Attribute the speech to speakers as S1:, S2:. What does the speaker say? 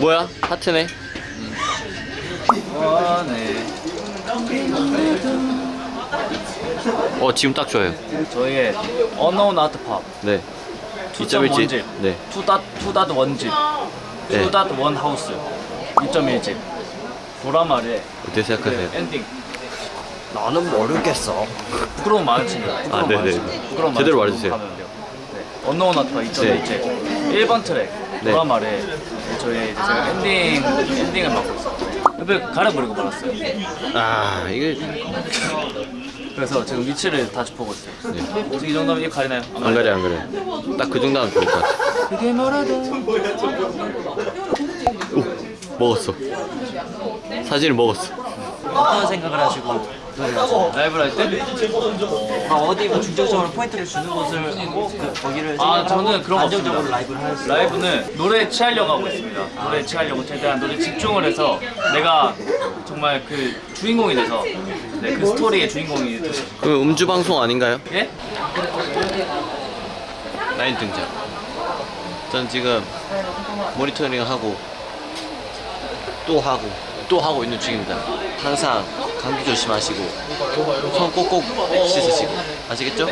S1: 뭐야? 하트네.
S2: 아, 네.
S1: 어 지금 딱 좋아요.
S2: 저희의 Unknown Art Pop
S1: 네.
S2: 2.1집
S1: 2.1집. 네.
S2: 2.1집
S1: 네.
S2: 2.1 하우스 2.1집 보라말의
S1: 어떻게 생각하세요?
S2: 그 엔딩
S3: 나는 모르겠어.
S2: 부끄러운 마주친다 부끄러운
S1: 아, 네네.
S2: 부끄러운
S1: 제대로. 말해주세요.
S2: Pop 2.1집 1번 트랙
S1: 네.
S2: 보라말의 저희 이제 제가 엔딩 엔딩을 맡고 있어요 옆에 가려버리고 말았어요
S1: 아 이게
S2: 그래서 지금 위치를 다 짚어보고 있어요
S1: 네.
S2: 지금 이 정도면 이거 가리나요?
S1: 안 가려 안 가려. 딱 그 정도 하면 좋을 것 같아.
S2: 그게
S1: 오 먹었어. 사진을 먹었어.
S3: 어떤 생각을 하시고
S2: 라이브를 할 때?
S3: 아, 어디 뭐 중점적으로 포인트를 주는 곳을 하고 그, 거기를
S2: 아 저는 그런 거
S3: 안정적으로
S2: 없습니다
S3: 라이브를 할 수.
S2: 라이브는 노래에 취하려고 하고 있습니다 노래에 취하려고 최대한 노래 집중을 해서 내가 정말 그 주인공이 돼서 네, 그 스토리의 주인공이 돼서
S1: 그 음주 방송 아닌가요?
S2: 예?
S1: 라인 등장. 전 지금 모니터링 하고 또 하고 또 하고 있는 중입니다. 항상 감기 조심하시고 손 꼭꼭 씻으시고 아시겠죠?